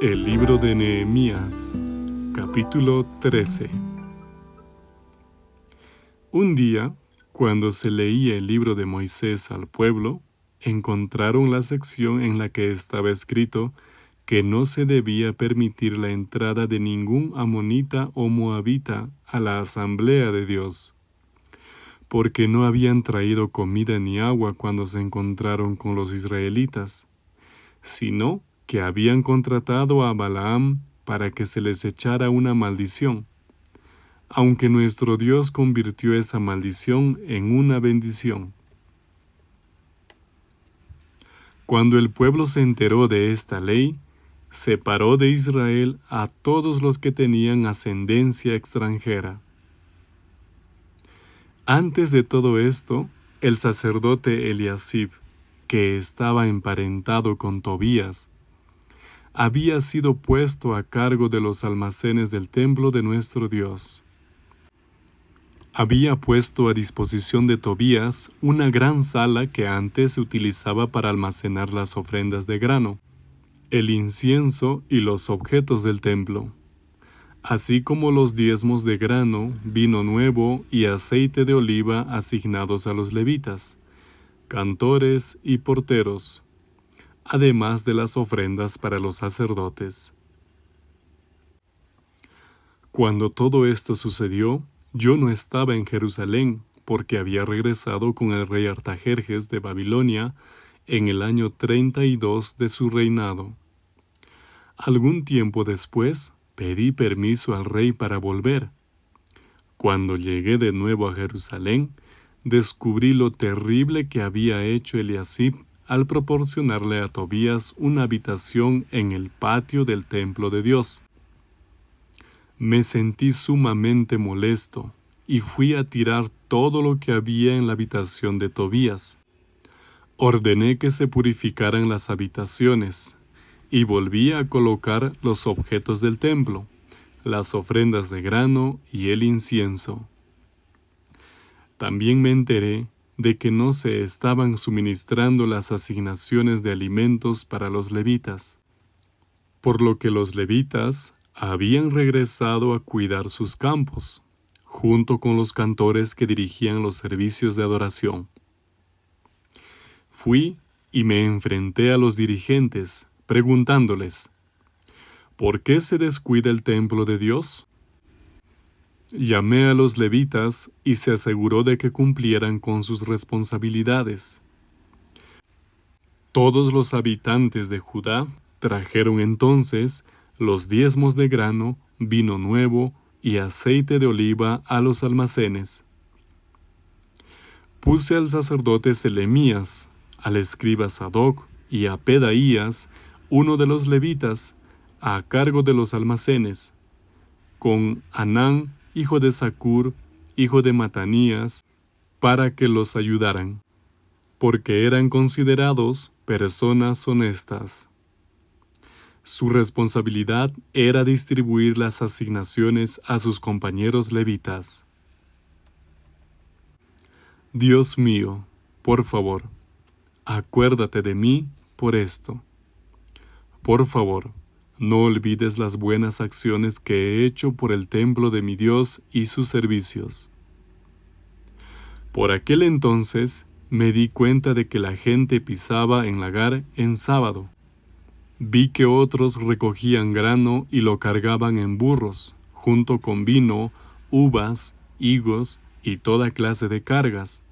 El libro de Nehemías, capítulo 13. Un día, cuando se leía el libro de Moisés al pueblo, encontraron la sección en la que estaba escrito que no se debía permitir la entrada de ningún amonita o moabita a la asamblea de Dios, porque no habían traído comida ni agua cuando se encontraron con los israelitas, sino que habían contratado a Balaam para que se les echara una maldición, aunque nuestro Dios convirtió esa maldición en una bendición. Cuando el pueblo se enteró de esta ley, separó de Israel a todos los que tenían ascendencia extranjera. Antes de todo esto, el sacerdote Eliasib, que estaba emparentado con Tobías, había sido puesto a cargo de los almacenes del templo de nuestro Dios. Había puesto a disposición de Tobías una gran sala que antes se utilizaba para almacenar las ofrendas de grano, el incienso y los objetos del templo, así como los diezmos de grano, vino nuevo y aceite de oliva asignados a los levitas, cantores y porteros, además de las ofrendas para los sacerdotes. Cuando todo esto sucedió, yo no estaba en Jerusalén, porque había regresado con el rey Artajerjes de Babilonia en el año 32 de su reinado. Algún tiempo después pedí permiso al rey para volver. Cuando llegué de nuevo a Jerusalén, descubrí lo terrible que había hecho Eliasib al proporcionarle a Tobías una habitación en el patio del templo de Dios. Me sentí sumamente molesto y fui a tirar todo lo que había en la habitación de Tobías. Ordené que se purificaran las habitaciones y volví a colocar los objetos del templo, las ofrendas de grano y el incienso. También me enteré de que no se estaban suministrando las asignaciones de alimentos para los levitas, por lo que los levitas habían regresado a cuidar sus campos, junto con los cantores que dirigían los servicios de adoración. Fui y me enfrenté a los dirigentes, preguntándoles, ¿por qué se descuida el templo de Dios? Llamé a los levitas y se aseguró de que cumplieran con sus responsabilidades. Todos los habitantes de Judá trajeron entonces los diezmos de grano, vino nuevo y aceite de oliva a los almacenes. Puse al sacerdote Selemías, al escriba Sadoc y a Pedaías, uno de los levitas, a cargo de los almacenes, con Anán hijo de Sacur, hijo de Matanías, para que los ayudaran, porque eran considerados personas honestas. Su responsabilidad era distribuir las asignaciones a sus compañeros levitas. Dios mío, por favor, acuérdate de mí por esto. Por favor, no olvides las buenas acciones que he hecho por el templo de mi Dios y sus servicios. Por aquel entonces me di cuenta de que la gente pisaba en lagar en sábado. Vi que otros recogían grano y lo cargaban en burros, junto con vino, uvas, higos y toda clase de cargas,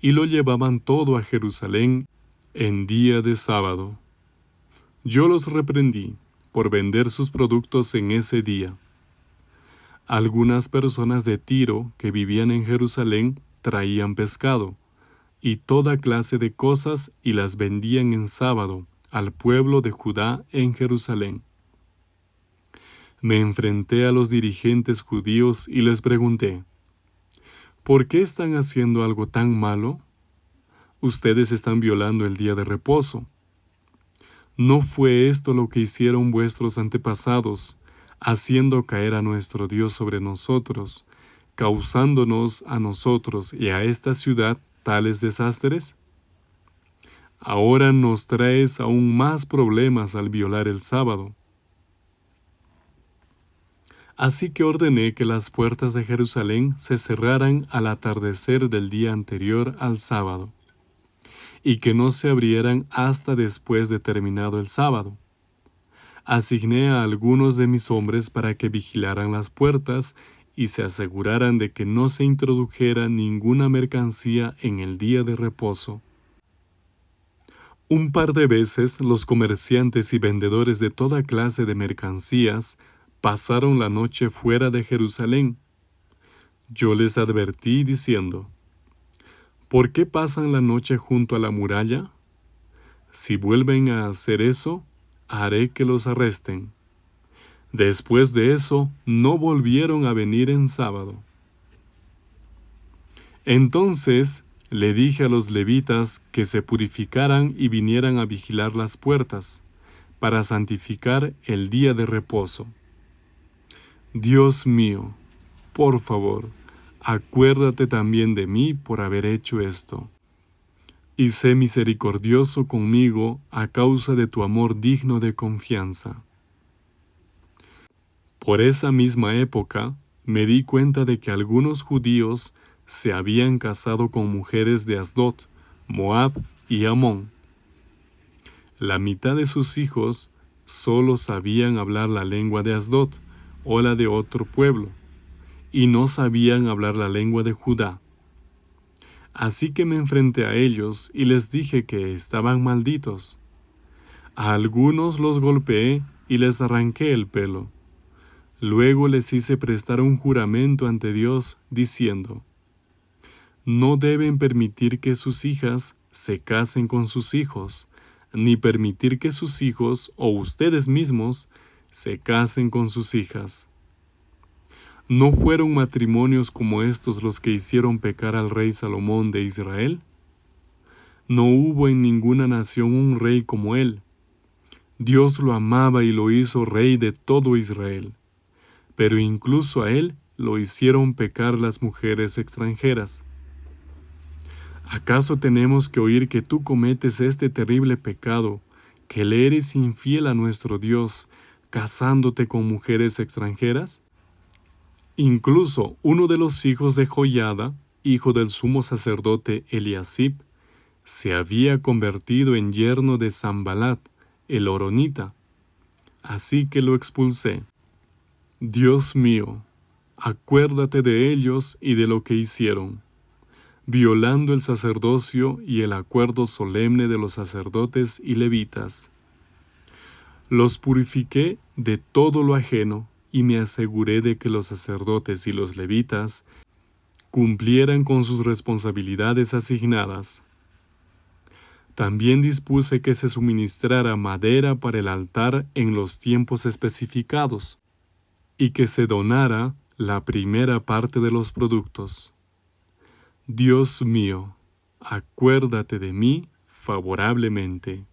y lo llevaban todo a Jerusalén en día de sábado. Yo los reprendí por vender sus productos en ese día. Algunas personas de Tiro que vivían en Jerusalén traían pescado y toda clase de cosas y las vendían en sábado al pueblo de Judá en Jerusalén. Me enfrenté a los dirigentes judíos y les pregunté, ¿por qué están haciendo algo tan malo? Ustedes están violando el día de reposo ¿No fue esto lo que hicieron vuestros antepasados, haciendo caer a nuestro Dios sobre nosotros, causándonos a nosotros y a esta ciudad tales desastres? Ahora nos traes aún más problemas al violar el sábado. Así que ordené que las puertas de Jerusalén se cerraran al atardecer del día anterior al sábado, y que no se abrieran hasta después de terminado el sábado. Asigné a algunos de mis hombres para que vigilaran las puertas y se aseguraran de que no se introdujera ninguna mercancía en el día de reposo. Un par de veces los comerciantes y vendedores de toda clase de mercancías pasaron la noche fuera de Jerusalén. Yo les advertí diciendo, ¿Por qué pasan la noche junto a la muralla? Si vuelven a hacer eso, haré que los arresten. Después de eso, no volvieron a venir en sábado. Entonces le dije a los levitas que se purificaran y vinieran a vigilar las puertas, para santificar el día de reposo. Dios mío, por favor, acuérdate también de mí por haber hecho esto. Y sé misericordioso conmigo a causa de tu amor digno de confianza. Por esa misma época, me di cuenta de que algunos judíos se habían casado con mujeres de Asdod, Moab y Amón. La mitad de sus hijos solo sabían hablar la lengua de Asdod, o la de otro pueblo, y no sabían hablar la lengua de Judá. Así que me enfrenté a ellos y les dije que estaban malditos. A algunos los golpeé y les arranqué el pelo. Luego les hice prestar un juramento ante Dios, diciendo, No deben permitir que sus hijas se casen con sus hijos, ni permitir que sus hijos o ustedes mismos se casen con sus hijas. ¿No fueron matrimonios como estos los que hicieron pecar al rey Salomón de Israel? No hubo en ninguna nación un rey como él. Dios lo amaba y lo hizo rey de todo Israel. Pero incluso a él lo hicieron pecar las mujeres extranjeras. ¿Acaso tenemos que oír que tú cometes este terrible pecado, que le eres infiel a nuestro Dios, casándote con mujeres extranjeras? Incluso uno de los hijos de Joyada, hijo del sumo sacerdote Eliasib, se había convertido en yerno de Zambalat, el oronita. Así que lo expulsé. Dios mío, acuérdate de ellos y de lo que hicieron, violando el sacerdocio y el acuerdo solemne de los sacerdotes y levitas los purifiqué de todo lo ajeno y me aseguré de que los sacerdotes y los levitas cumplieran con sus responsabilidades asignadas. También dispuse que se suministrara madera para el altar en los tiempos especificados y que se donara la primera parte de los productos. Dios mío, acuérdate de mí favorablemente.